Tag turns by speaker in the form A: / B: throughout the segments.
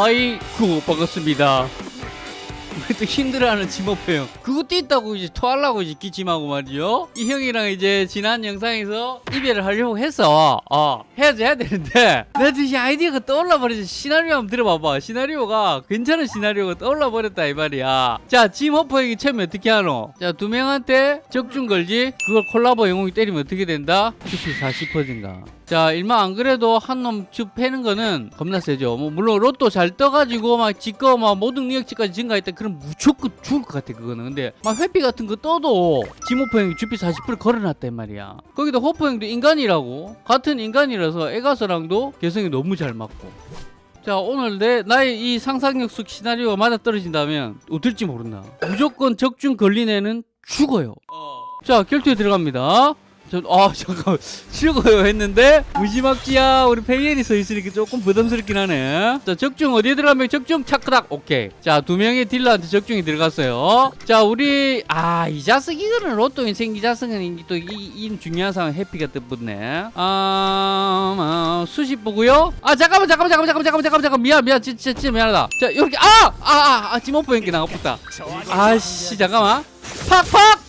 A: 아이쿠 반갑습니다. 왜 또 힘들어하는 지모프 형 그것도 있다고 이제 토하려고 이제 기침하고 말이죠. 이 형이랑 이제 지난 영상에서 이별을 하려고 했어 어 해야지 해야 되는데 나한테 이 아이디어가 떠올라 버리지 시나리오 한번 들어봐봐. 시나리오가 괜찮은 시나리오가 떠올라 버렸다 이 말이야. 자 지모프 형이 처음에 어떻게 하노? 자 두 명한테 적중 걸지 그걸 콜라보 영웅이 때리면 어떻게 된다? QP 40%인가. 자 일만 안 그래도 한 놈 쭉 패는 거는 겁나 세죠. 뭐 물론 로또 잘 떠가지고 막 지꺼 막 모든 능력치까지 증가했다 그럼 무조건 죽을 것 같아 그거는. 근데 막 회피 같은 거 떠도 지모프 형이 주피 40% 걸어놨단 말이야. 거기다 호프 형도 인간이라고. 같은 인간이라서 에가서랑도 개성이 너무 잘 맞고. 자 오늘 내 나의 이 상상력 속 시나리오가 맞아 떨어진다면 어떨지 모른다. 무조건 적중 걸린 애는 죽어요. 자 결투에 들어갑니다 저, 아 잠깐 죽어요 했는데? 무지막지야. 우리 페이엘이 서 있으니까 조금 부담스럽긴 하네. 자 적중 어디에 들어가면 적중? 차크닥. 오케이. 자 두 명의 딜러한테 적중이 들어갔어요. 자 우리 아 이 자석 이거는 로또 인생 이 자석은 또이 이 중요한 상황 해피가 뜻붙네. 아, 아 수십 보고요. 아 잠깐만 잠깐만 잠깐만 잠깐만 잠깐만 잠깐만 미안 미안. 진짜 진짜 미안하다 자 이렇게 아아아 아, 아, 지모프 연기 나가붙다. 아씨 잠깐만. 팍팍팍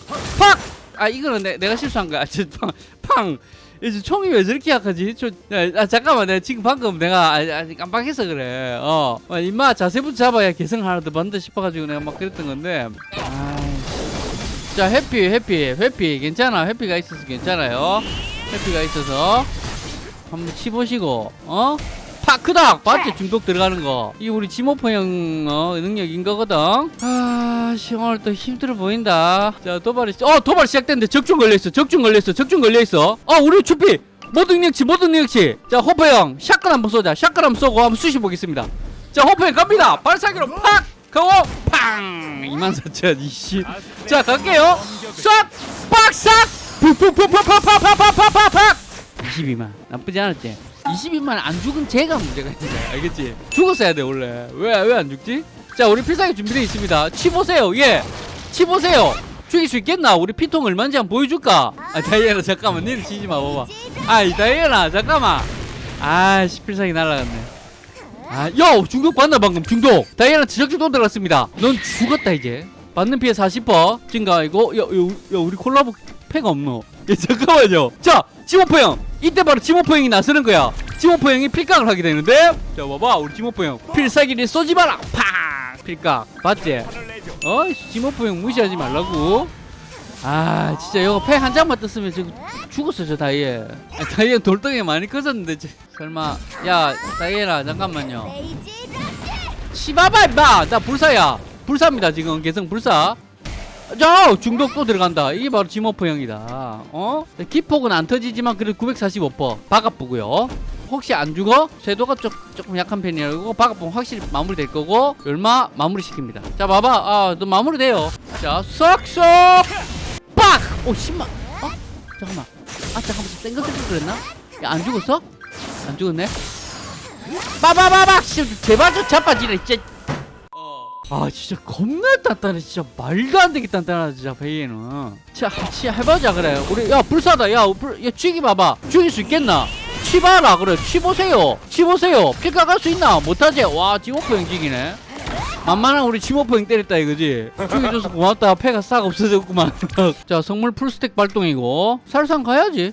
A: 아 이거는 내, 내가 실수한 거야. 저, 팡, 팡. 이제 총이 왜 저렇게 약하지? 저, 야, 아, 잠깐만, 내가 지금 방금 내가 아, 아, 깜빡해서 그래. 어, 어, 임마 자세부터 잡아야 개성 하나 더 받는다 싶어가지고 내가 막 그랬던 건데. 아이씨. 자, 해피, 해피, 해피, 괜찮아. 해피가 있어서 괜찮아요. 해피가 있어서 한번 치보시고, 어? 파크닥 맞지 중독 들어가는 거 이게 우리 지모프 형 어, 능력인 거거든 아 씨 오늘 또 힘들어 보인다. 자 도발이 어 도발 시작됐는데 적중 걸려있어 적중 걸려있어 적중 걸려있어. 어 우리 주피 모든 능력치 모든 능력치. 자 호프 형 샷건 한번 쏘자. 샷건 한번 쏘고 한번 쑤시 보겠습니다. 자 호프 형 갑니다. 발사기로 팍! 가고 팡! 24,000 이씨 자 갈게요. 싹 빡싹 푹푹푹푹팍팍팍팍팍팍! 22만. 나쁘지 않았지? 22만 안 죽은 제가 문제가 있는 거야 알겠지? 죽었어야 돼 원래. 왜 왜 안 죽지? 자 우리 필살기 준비되어 있습니다. 치보세요. 예 치보세요. 죽일 수 있겠나? 우리 피통 얼마인지 한번 보여줄까? 아 다이애나 잠깐만. 니는 치지 마 봐봐. 아이 다이애나 잠깐만. 아씨 필살기 날라갔네. 아야 중독 받나 방금? 중독. 다이애나 지적중독 들어갔습니다. 넌 죽었다 이제. 받는 피해 40% 증가이고 야, 야, 야 우리 콜라보 패가 없노? 야 잠깐만요. 자 지모프 형. 이때 바로 지모프 형이 나서는 거야. 지모프 형이 필각을 하게 되는데. 자 봐봐. 우리 지모프 형. 필살기를 쏘지 마라 팡 필각 맞지? 어 지모프 형 무시하지 말라고. 아 진짜 이거 패 한 장만 떴으면 지금 죽었어 저 다이에 아, 다이에 돌덩이 많이 커졌는데 저, 설마. 야 다이에라 잠깐만요. 치바바 임마! 나 불사야. 불사입니다 지금. 개성 불사. 자 중독 또 들어간다. 이게 바로 지모프 형이다. 어? 기폭은 안 터지지만 그래도 945% 바가쁘고요 혹시 안 죽어? 쇄도가 조, 조금 약한 편이라고 바가쁘면 확실히 마무리될 거고 얼마 마무리 시킵니다. 자 봐봐. 아너 마무리돼요. 자 쏙쏙! 빡 오 10만 어? 잠깐만. 아 잠깐만. 땡글땡글 그랬나? 야 안 죽었어? 안 죽었네? 빠바바박 제발 좀 자빠지네 진짜. 아 진짜 겁나 단단해. 진짜 말도 안 되게 단단하다 진짜 베이에는. 진짜 진짜 해보자 그래. 우리 야 불사다. 야, 불, 야 죽이 봐봐. 죽일 수 있겠나 치봐라 그래. 치보세요. 치보세요. 피가 갈 수 있나? 못하지? 와 지모프 형 죽이네. 만만한 우리 지모프 형 때렸다 이거지? 죽여줘서 고맙다. 패가 싹 없어졌구만. 자 성물 풀스택 발동이고. 살상 가야지.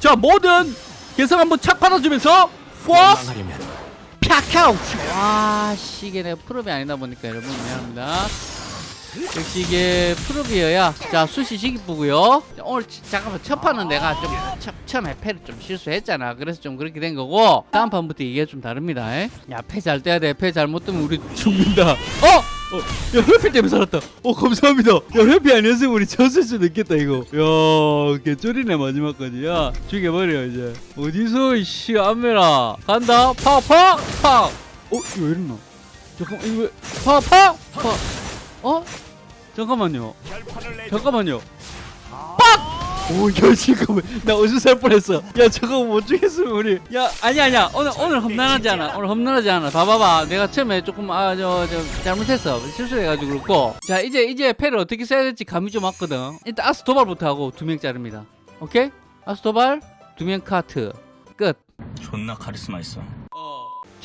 A: 자 뭐든 개성 한번 착 받아주면서 푸아 팍하우 와 이게 내가 프롭이 아니다 보니까 여러분 미안합니다 역시 이게 프롭이어야. 자 수시 시기쁘고요. 오늘 치- 잠깐만 첫 판은 내가 좀 처, 처음에 패를 좀 실수했잖아. 그래서 좀 그렇게 된 거고 다음 판부터 이게 좀 다릅니다. 야패 잘 떼야 돼패 잘못 뜨면 우리 죽는다. 어! 어, 야 회피 때문에 살았다. 어 감사합니다. 야 회피 아니었으면 우리 졌을 수도 있겠다 이거. 야 개쫄이네 마지막까지. 야 죽여버려 이제. 어디서 이씨 안메라. 간다. 파 파 파. 어 이거 왜 이러나? 잠깐만 이거 왜 파 파 파 어 잠깐만요 잠깐만요 빡! 오, 야, 잠깐만. 나 어디서 살 뻔했어. 야, 저거 못 죽겠으면 우리. 야, 아니, 아니야. 오늘, 오늘 험난하지 않아. 오늘 험난하지 않아. 봐봐봐. 내가 처음에 조금, 아, 저, 저, 잘못했어. 실수해가지고 그렇고. 자, 이제, 이제 패를 어떻게 써야 될지 감이 좀 왔거든. 일단 아스 도발부터 하고 두 명 자릅니다. 오케이? 아스 도발, 두 명 카트. 끝.
B: 존나 카리스마 있어.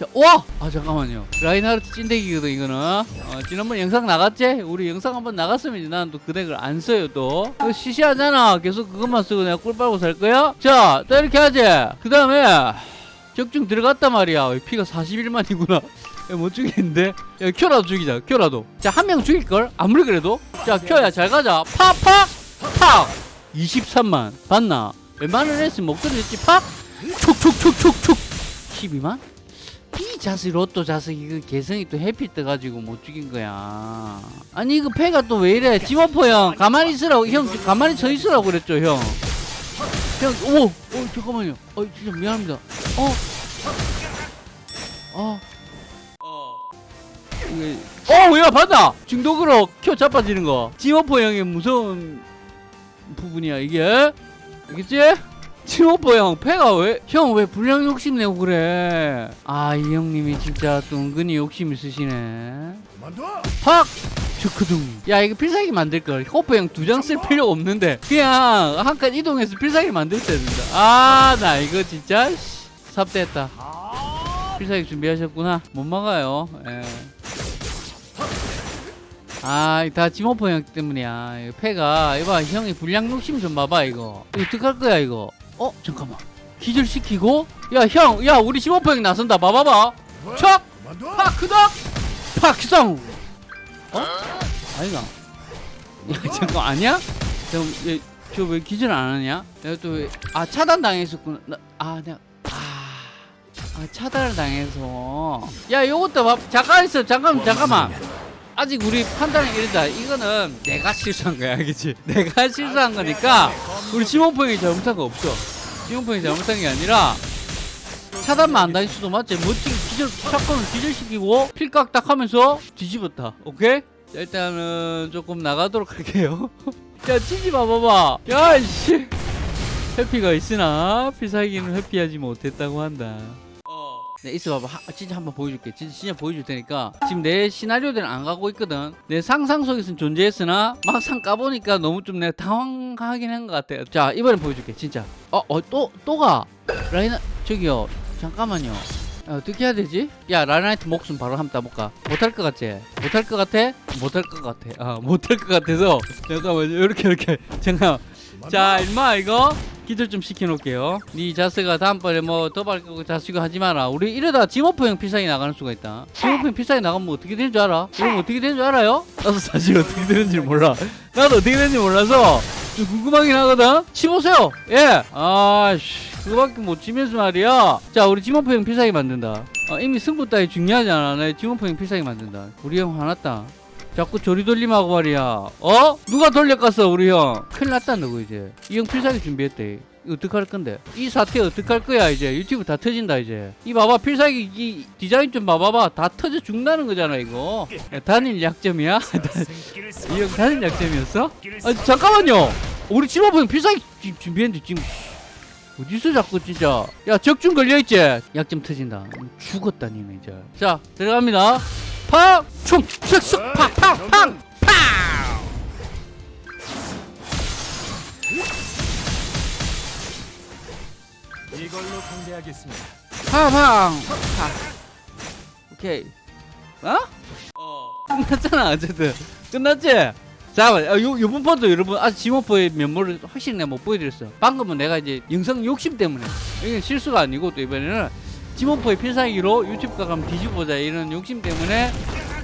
A: 자, 자, 와! 아, 잠깐만요. 라인하르트 찐대기거든, 이거는. 어, 지난번 영상 나갔지? 우리 영상 한번 나갔으면 나는 또 그 덱을 안 써요, 또. 이거 시시하잖아. 계속 그것만 쓰고 내가 꿀 빨고 살 거야? 자, 또 이렇게 하지. 그 다음에, 적중 들어갔단 말이야. 피가 41만이구나. 야, 못 죽이는데? 야, 큐라도 죽이자, 큐라도. 자, 한 명 죽일걸? 아무리 그래도? 자, 큐야, 잘 가자. 팍, 팍! 팍! 23만. 봤나? 웬만한 했으면 못 들었지, 팍! 촉촉촉촉촉! 12만? 이 자식 로또 자식 이거 개성이 또 해피 떠가지고 못 죽인 거야 아니 이거 패가 또 왜 이래 지모포 형 가만히 있으라고 형 가만히 서 있으라고 그랬죠 형형 오! 오 잠깐만요 어 진짜 미안합니다 어? 어? 이게 어! 야 봤다! 중독으로 켜 자빠지는 거 지모포 형의 무서운 부분이야 이게 알겠지? 치오빠 형 패가 왜 형 왜 불량 욕심 내고 그래? 아 이 형님이 진짜 또 은근히 욕심 있으시네. 팍 주크둥. 야 이거 필살기 만들걸. 호프 형 두 장 쓸 필요 없는데. 그냥 한 칸 이동해서 필살기 만들 때 된다. 아 나 이거 진짜 씨, 삽대했다. 필살기 준비하셨구나. 못 막아요. 예. 아, 다 지모포 형 때문이야. 패가, 이봐, 형이 불량 욕심 좀 봐봐. 이거 어떡할 거야, 이거? 어? 잠깐만. 기절시키고? 야, 형, 야, 우리 지모포 형 나선다. 봐봐봐. 척! 팍, 크덕! 팍, 성! 어? 아이가. 야, 잠깐, 아니야? 저왜 기절 안 하냐? 내가 또, 왜- 아, 차단 당했었구나. 나, 아, 내가, 아, 아, 차단을 당해서. 야, 요것도 봐. 잠깐 있어. 잠깐, 잠깐만. 아직 우리 판단이 이르다. 이거는 내가 실수한 거야, 알겠지? 내가 실수한 거니까 우리 지몬펑이 잘못한 거 없어. 지몬펑이 잘못한 게 아니라 차단만 안 다닐 수도 맞지? 멋지게 기절, 샷건을 기절시키고 필각 딱 하면서 뒤집었다. 오케이? 자, 일단은 조금 나가도록 할게요. 야, 치지 마, 봐봐. 야, 이씨. 회피가 있으나 필살기는 회피하지 못했다고 한다. 네, 있어봐봐. 하- 진짜 한번 보여줄게. 진짜, 진짜 보여줄 테니까. 지금 내 시나리오대로 안 가고 있거든. 내 상상 속에서는 존재했으나 막상 까보니까 너무 좀 내가 당황하긴 한 것 같아. 자, 이번엔 보여줄게. 진짜. 어, 어, 또, 또 가. 라이나, 저기요. 잠깐만요. 야, 어떻게 해야 되지? 야, 라이나이트 목숨 바로 한번 따볼까? 못할 것 같지? 못할 것 같아? 못할 것 같아. 아, 못할 것 같아서. 잠깐만, 이렇게, 이렇게. 잠깐. 자, 임마, 이거. 기절 좀 시켜놓을게요. 네 자스가 다음번에 뭐 도발 거고 자시고 하지 마라. 우리 이러다 지모프 형 필살기 나가는 수가 있다. 지모프 형 필살기 나가면 뭐 어떻게 되는 줄 알아? 그럼 어떻게 되는 줄 알아요? 나도 사실 어떻게 되는지 몰라. 나도 어떻게 되는지 몰라서 좀 궁금하긴 하거든. 치보세요. 예. 아씨. 그거밖에 못 치면서 말이야. 자, 우리 지모프 형 필살기 만든다. 어, 이미 승부 따위 중요하지 않아. 내 지모프 형 필살기 만든다. 우리 형 화났다. 자꾸 조리돌림하고 말이야. 어? 누가 돌려갔어 우리 형? 큰일 났다 너거 이제. 이 형 필살기 준비했대. 어떡할 건데? 이 사태 어떡할 거야 이제 유튜브 다 터진다 이제. 이 봐봐 필살기 이 디자인 좀 봐봐봐 다 터져 죽는다는 거잖아 이거. 야, 단일 약점이야? 이 형 단일 약점이었어? 아 잠깐만요. 우리 형 필살기 지- 준비했는데 지금 어디서 자꾸 진짜 야 적중 걸려있지? 약점 터진다 죽었다 니네 이제 자 들어갑니다 팍! 총! 쓱쓱! 팍! 팍!
B: 이걸로 상대하겠습니다.
A: 팡! 팡! 팍! 오케이 어? 어 끝났잖아 어쨌든 끝났지? 잠깐만 아, 요, 요번 번도 여러분 아직 지모포의 면모를 확실히 내가 못 보여드렸어 방금은 내가 이제 영상 욕심 때문에 이게 실수가 아니고 또 이번에는 지모포의 필살기로 유튜브 가면 뒤집어보자. 이런 욕심 때문에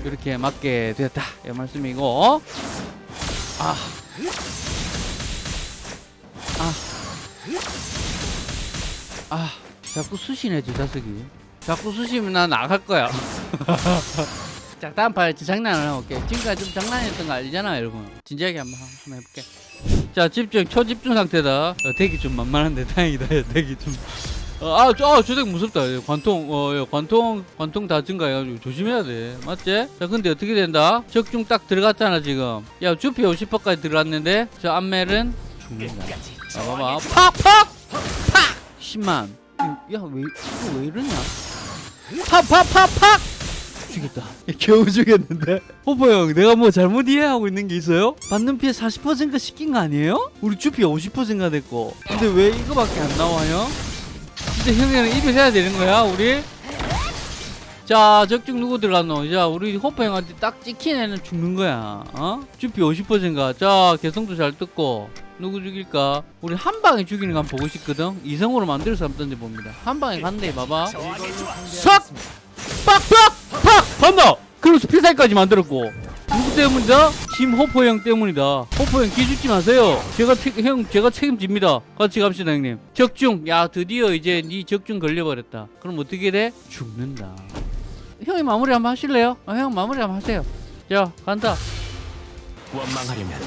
A: 이렇게 맞게 되었다. 이 말씀이고. 아. 아. 아. 자꾸 저 자석이. 자꾸 쑤시면 나 나갈 거야. 자 다음 판에 저 장난을 해볼게. 지금까지 좀 장난했던 거 알잖아 여러분. 진지하게 한번, 한번 해볼게. 자 집중 초집중 상태다. 어, 대기 좀 만만한데 다행이다. 야, 대기 좀. 어, 아, 저, 아, 저덱 무섭다. 예, 관통, 어, 예, 관통, 관통 다 증가해가지고 조심해야 돼. 맞지? 자, 근데 어떻게 된다? 적중 딱 들어갔잖아, 지금. 야, 주피 50%까지 들어갔는데, 저 안멜은 죽는다. 자, 봐봐. 팍! 팍! 팍! 10만. 야, 왜, 이거 왜 이러냐? 팍! 팍! 팍! 팍! 죽였다. 겨우 죽였는데? 호퍼 형, 내가 뭐 잘못 이해하고 있는 게 있어요? 받는 피해 40%가 시킨 거 아니에요? 우리 주피 50%가 됐고. 근데 왜 이거밖에 안 나와요? 진짜 형이랑 입을 해야 되는 거야, 우리? 자 적중 누구 들어갔노 자 우리 호퍼 형한테 딱 찍힌 애는 죽는 거야 어? 주피 50%인가 자 개성도 잘 뜯고 누구 죽일까 우리 한 방에 죽이는 거 한번 보고 싶거든 이성으로 만들어서 한번 던져봅니다 한 방에 간대 봐봐!
B: 상대하겠습니다.
A: 빡빡! 팍! 간다! 그래서 필살까지 만들었고 누구 때문이다? 짐 호퍼 형 때문이다. 호퍼 형 기죽지 마세요. 제가 책- 형 제가 책임집니다. 같이 갑시다 형님. 적중. 야 드디어 이제 네 적중 걸려버렸다. 그럼 어떻게 돼? 죽는다. 형이 마무리 한번 하실래요? 아, 형 마무리 한번 하세요. 자 간다.
B: 원망하려면.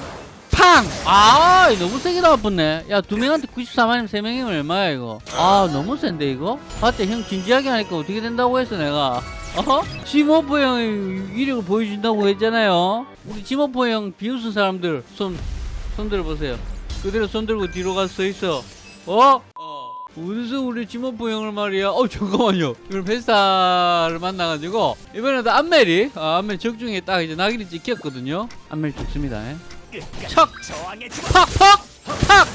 A: 팡! 아 너무 세게 나왔네. 야 두 명한테 94만이면 세 명이면 얼마야 이거? 아 너무 센데 이거? 봤지 형 진지하게 하니까 어떻게 된다고 했어 내가 어? 지모포 형이 위력을 보여준다고 했잖아요 우리 지모포 형 비웃은 사람들 손, 손 들어보세요 그대로 손 들고 뒤로 가서 서 있어 어? 어디서 우리 지모포 형을 말이야 어 잠깐만요 이걸 베스타를 만나가지고 이번에도 안멜이 아, 안멜 적중에 딱 이제 낙인이 찍혔거든요 안멜 좋습니다 예. 척!
B: 저항의
A: 팍팍! 팍!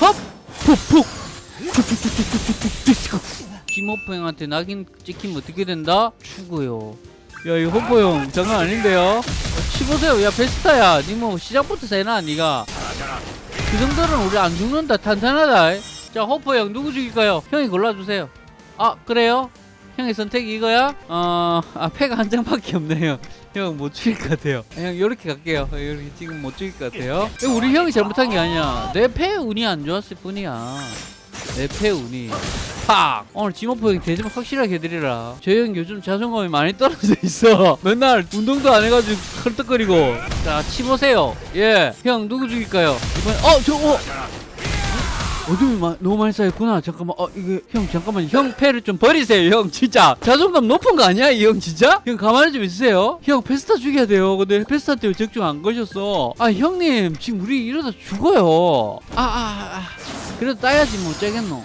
A: 헙! 푹푹! 김호포 형한테 낙인 찍히면 어떻게 된다? 죽어요. 야 이 호포 형 장난 아닌데요? 어, 치보세요. 야 베스타야. 니뭐 시작부터 세나 니가? 그 정도는 우리 안 죽는다. 탄탄하다. 자 호포 형 누구 죽일까요? 형이 골라주세요. 아 그래요? 형의 선택이 이거야? 어... 아 패가 한 장밖에 없네요. 형 못 죽일 것 같아요. 형 요렇게 갈게요. 요렇게 지금 못 죽일 것 같아요. 우리 형이 잘못한 게 아니야. 내 패 운이 안 좋았을 뿐이야 운이 팍! 오늘 지모포 형이 대접 확실하게 해드리라. 저형 요즘 자존감이 많이 떨어져 있어. 맨날 운동도 안 해가지고 헐떡거리고. 자 치보세요. 예형 누구 죽일까요? 이번에 어 저 어. 어둠이 마, 너무 많이 쌓였구나. 잠깐만 어 이게 형 잠깐만. 형 패를 좀 버리세요 형 진짜. 자존감 높은 거 아니야 이 형 진짜? 형 가만히 좀 있으세요. 형 페스타 죽여야 돼요. 근데 페스타 때문에 적중 안 거셨어. 아 형님 지금 우리 이러다 죽어요. 아아 아, 아. 그래도 따야지 뭐 째겠노.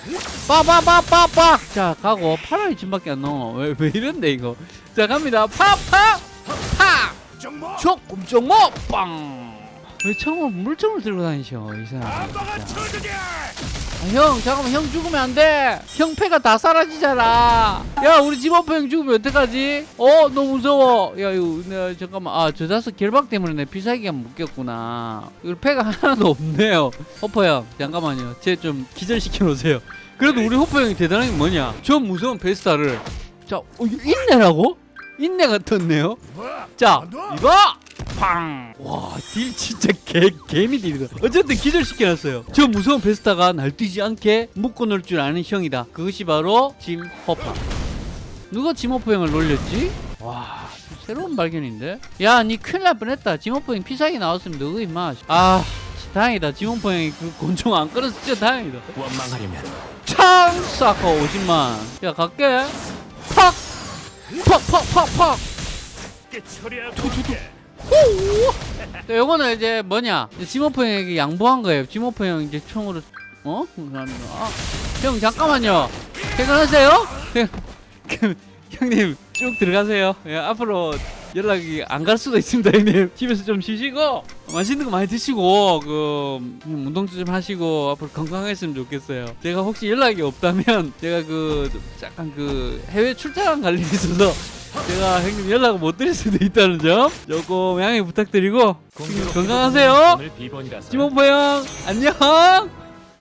A: 빠바바바박 자 가고. 파랑이 짐밖에 안 넣어. 왜, 왜 이런데 이거. 자 갑니다. 파파 파.
B: 정모
A: 조금 뭐 빵왜 처음으로 물총을 들고 다니셔 이 사람 형 잠깐만 형 죽으면 안돼. 형패가 다 사라지잖아. 야 우리 집어퍼 형 죽으면 어떡하지? 어 너무 무서워. 야 이거 내 잠깐만. 아저 자석 결박 때문에 내 피사기가 묶였구나. 이거 패가 하나도 없네요. 호퍼 형 잠깐만요. 쟤좀 기절시켜 놓으세요. 그래도 우리 호퍼 형이 대단한 게 뭐냐? 저 무서운 베스타를. 자 어, 인내라고? 인내가 떴네요. 자 이거 팡! 와, 딜 진짜 개, 개미 딜이다. 어쨌든 기절시켜놨어요. 저 무서운 베스타가 날뛰지 않게 묶어놓을 줄 아는 형이다. 그것이 바로 짐 호퍼. 누가 짐 호퍼 형을 놀렸지? 와, 새로운 발견인데? 야, 니 큰일 날 뻔했다. 짐 호퍼 형 필살기 나왔으면 너가 임마. 아, 다행이다. 짐 허퍼 형이 그 곤충 안 끌어서 진짜 다행이다.
B: 원망하려면
A: 창! 사커 50만. 야, 갈게. 팍! 팍, 팍, 팍, 팍!
B: 게 처리
A: 네, 요거는 이제 뭐냐? 지모프 형에게 양보한 거예요. 지모프 형 이제 총으로 어? 감사합니다 아, 형 잠깐만요. 퇴근하세요? 그, 형님 쭉 들어가세요. 예, 앞으로 연락이 안 갈 수도 있습니다 형님. 집에서 좀 쉬시고 맛있는 거 많이 드시고 그 음, 운동도 좀 하시고 앞으로 건강했으면 좋겠어요. 제가 혹시 연락이 없다면 제가 그 약간 그 해외 출장 갈 일이 있어서 제가 형님 연락을 못 드릴 수도 있다는 점 조금 양해 부탁드리고 건강하세요. 지몬포 형 안녕